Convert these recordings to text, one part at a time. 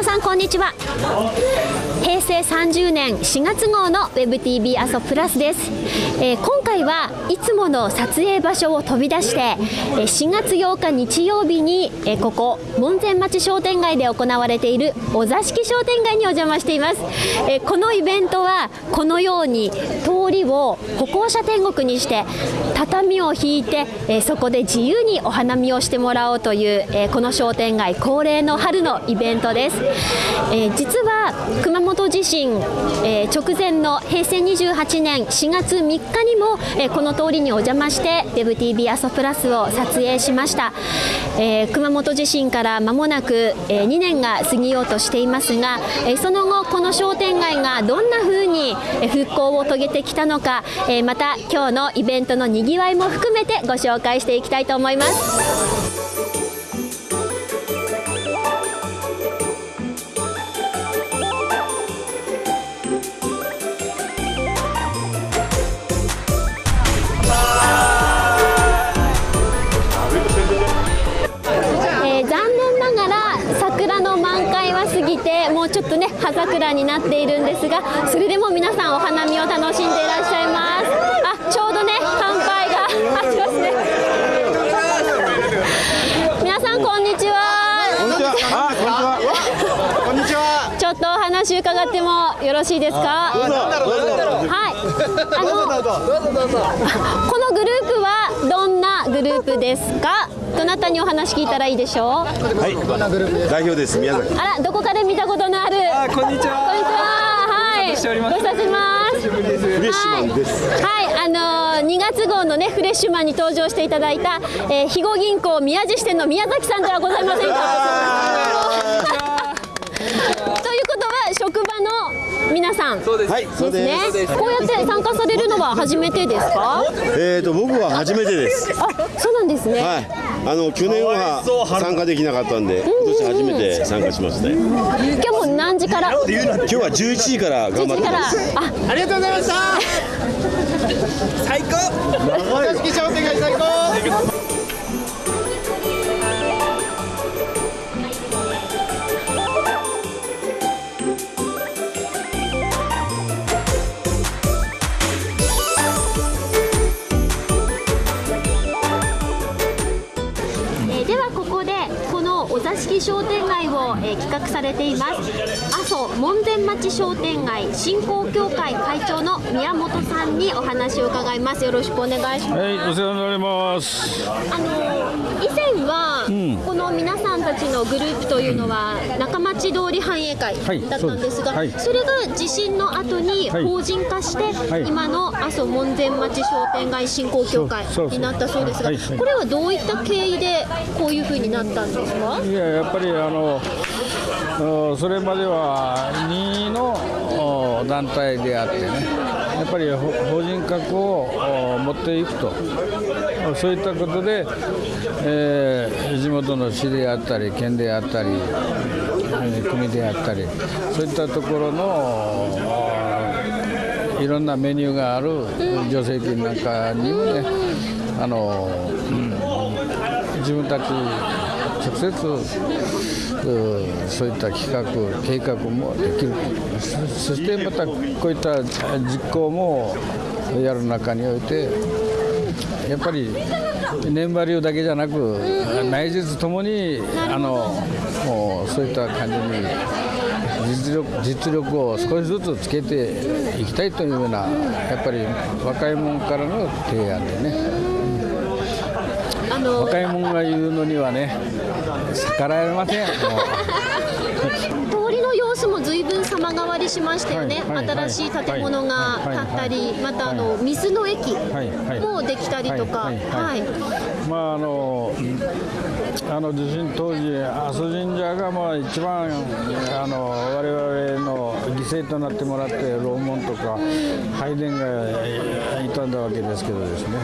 皆さんこんにちは。平成30年4月号の WebTV 阿蘇プラスです、えー、今回はいつもの撮影場所を飛び出して、え4月8日日曜日に、えここ門前町商店街で行われているお座敷商店街にお邪魔しています、えこのイベントはこのように通りを歩行者天国にして畳を引いて、えそこで自由にお花見をしてもらおうという、えこの商店街恒例の春のイベントです、え実は熊本地震、え直前の平成28年4月3日にも、えこの通りにお邪魔して DevTV 朝プラスを撮影しました、えー、熊本地震から間もなく、え、2年が過ぎようとしていますが、え、その後この商店街がどんな風に復興を遂げてきたのか、えまた今日のイベントのにぎわいも含めてご紹介していきたいと思います。葉桜になっているんですがそれでも皆さんお花見を楽しんでいらっしゃいます。あちょうどね乾杯がありますね皆さんこんにちは。こんにちは。こんにちはちょっとお話伺ってもよろしいですか？はい。あのこのグループはどんなグループですか？どなたにお話聞いたらいいでしょう？はい。代表です。宮崎。あらどこかで見たことのある。あこんにちは。こんにちは。はい。ご無沙汰します。フレッシュマンです。はい、はい、あのー、2月号のねフレッシュマンに登場していただいた、えー、肥後銀行宮地支店の宮崎さんではございませんか？ということは職場の皆さん。そうです。はいです。ね。こうやって参加されるのは初めてですか？えっ、ー、と僕は初めてです。あそうなんですね。はいあの去年は参加できなかったんで、今年初めて参加しました、今日も何時から？今日は11時から頑張ってます。あありがとうございました。最高式商店街を、えー、企画されています。阿蘇門前町商店街振興協会会長の宮本さんにお話を伺います。よろしくお願いします、はい、お世話になります。あの以前は、うん、この皆さんたちのグループというのは、中町通り繁栄会だったんですが、はいそす。はい、それが地震の後に法人化して、今の阿蘇門前町商店街振興協会になったそうですが、これはどういった経緯でこういうふうになったんですか？いややっぱりあのそれまでは任意の団体であってねやっぱり法人格を持っていくと。そういったことで、えー、地元の市であったり県であったり国であったりそういったところのいろんなメニューがある助成金なんかにもねあの、うん、自分たち直接そういった企画計画もできるそしてまたこういった実行もやる中においてやっぱり年バリューだけじゃなく内実ともにあのもうそういった感じに実力実力を少しずつつけていきたいというようなやっぱり若い者からの提案でね。若い者が言うのにはね逆らえません通りの様子も随分様変わりしましたよね、はいはい、新しい建物が建ったり、またあの水の駅もできたりとか、まああのあの地震当時、阿蘇神社がまあ一番あの我々の犠牲となってもらって楼門とか拝殿が傷んだわけですけどですね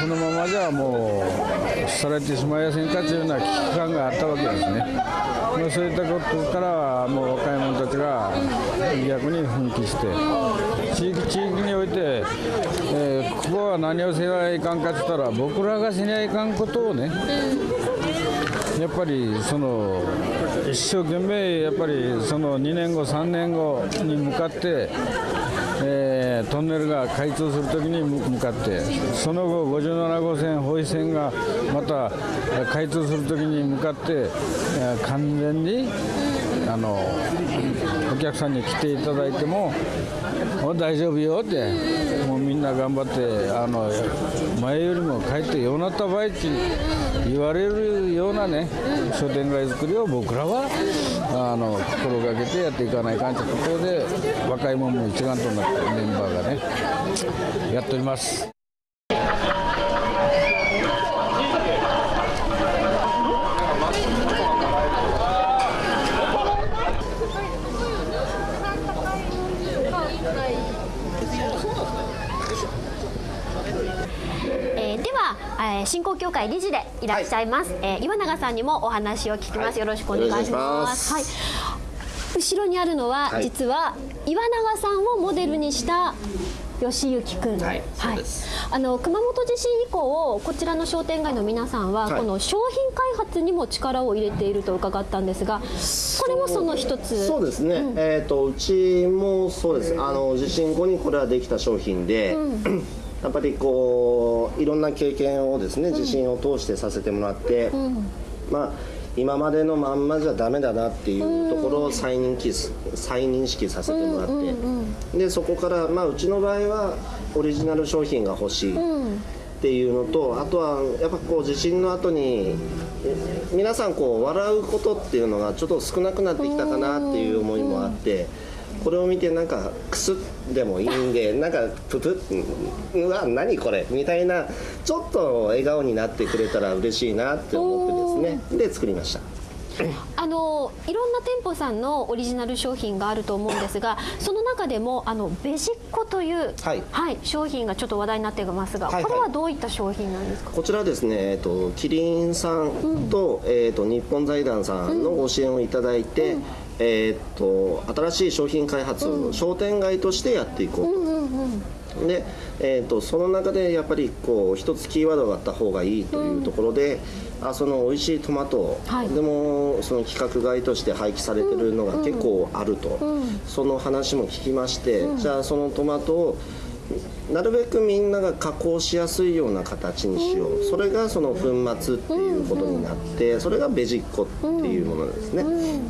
このままじゃもうされてしまいやせんかというような危機感があったわけですね。まあそういったことからもう若い者たちが逆に奮起して地域地域において、えー、ここは何をせないかんかって言ったら僕らがしないかんことをね、やっぱりその一生懸命やっぱりその2年後3年後に向かって、えートンネルが開通するときに向かってその後57号線保井線がまた開通するときに向かって、完全にあのお客さんに来ていただいてももう大丈夫よってもうみんな頑張ってあの前よりも帰ってようなった場合って言われるようなね商店街作りを僕らはあの心がけてやっていかないかんというこで若い者も一丸となってメンバーがねやっております。えーでは、えー振興協会理事でいらっしゃいます、えー岩永さんにもお話を聞きます、よろしくお願いします。はい。後ろにあるのは、はい。実は岩永さんをモデルにした吉行くん、はい。そうです。あの熊本地震以降こちらの商店街の皆さんは、はい。この商品開発にも力を入れていると伺ったんですがこれもその一つ。そうですね、えー、とうちもそうです。あの地震後にこれはできた商品で、やっぱりこういろんな経験をですね地震を通してさせてもらって、まあ今までのまんまじゃダメだなっていうところを再認識す再認識させてもらって、でそこから、まあ、うちの場合はオリジナル商品が欲しい、っていうのとあとはやっぱこう地震の後にえ皆さんこう笑うことっていうのがちょっと少なくなってきたかなっていう思いもあってこれを見てなんかクスッでもいいんでなんかププッうわ何これみたいなちょっと笑顔になってくれたら嬉しいなって思ってですね。で作りました。あのいろんな店舗さんのオリジナル商品があると思うんですがその中でもあのベジッコという、はい。商品がちょっと話題になっていますが、はいはい。これはどういった商品なんですか、こちらはですね、えっと、キリンさんと,、えっと日本財団さんのご支援をいただいて、えっと新しい商品開発を商店街としてやっていこうと。で、えっとその中でやっぱりこう一つキーワードがあった方がいいというところで、あその美味しいトマト、はい。でもその規格外として廃棄されてるのが結構あると、その話も聞きまして、じゃあそのトマトをなるべくみんなが加工しやすいような形にしよう、それがその粉末っていうことになって、それがベジッコっていうものですね、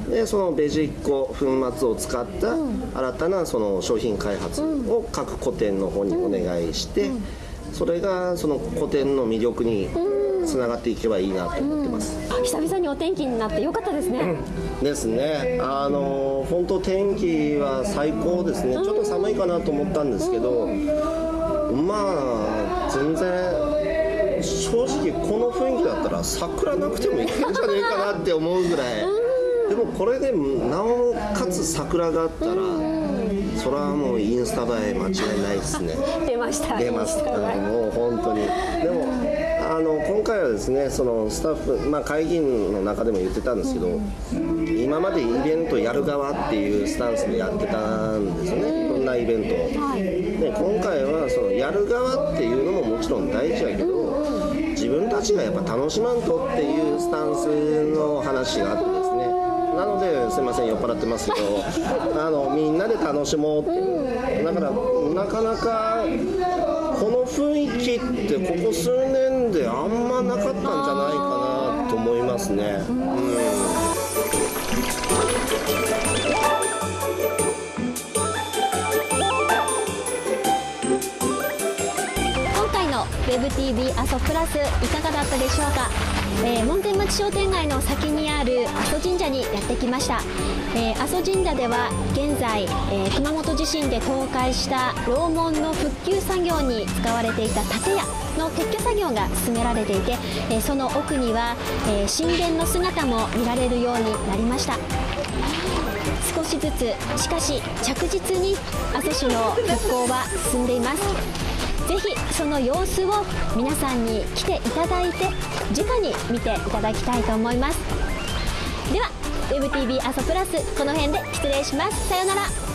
でそのベジッコ粉末を使った新たなその商品開発を各個店の方にお願いして、それがその個店の魅力につながっていけばいいなと思ってます。久々にお天気になってよかったですね、ですね、あの本当、天気は最高ですね、ちょっと寒いかなと思ったんですけど、まあ、全然、正直、この雰囲気だったら、桜なくてもいけんじゃねえかなって思うぐらい、でもこれでなおかつ桜があったら、それはもうインスタ映え間違いないですね。出ました。出ます、うんもう本当に。でもあの今回はですねそのスタッフ、まあ、会議員の中でも言ってたんですけど、今までイベントやる側っていうスタンスでやってたんですよね。いろんなイベントを、で今回はそのやる側っていうのももちろん大事やけど自分たちがやっぱ楽しまんとっていうスタンスの話があってですね。なのですいません酔っ払ってますけど あのみんなで楽しもうっていう。だからなかなかこの雰囲気ってここ数年であんまなかったんじゃないかなと思いますね。うん今回の WebTV 阿蘇プラスいかがだったでしょうか、えー門前町商店街の先にある阿蘇神社にやってきました、えー阿蘇神社では現在、えー熊本地震で倒壊した楼門の復旧作業に使われていた建屋の撤去作業が進められていて、えその奥には、え神殿の姿も見られるようになりました。少しずつしかし着実に阿蘇市の復興は進んでいます。ぜひその様子を皆さんに来ていただいて直に見ていただきたいと思いますでは WebTV 朝プラスこの辺で失礼しますさようなら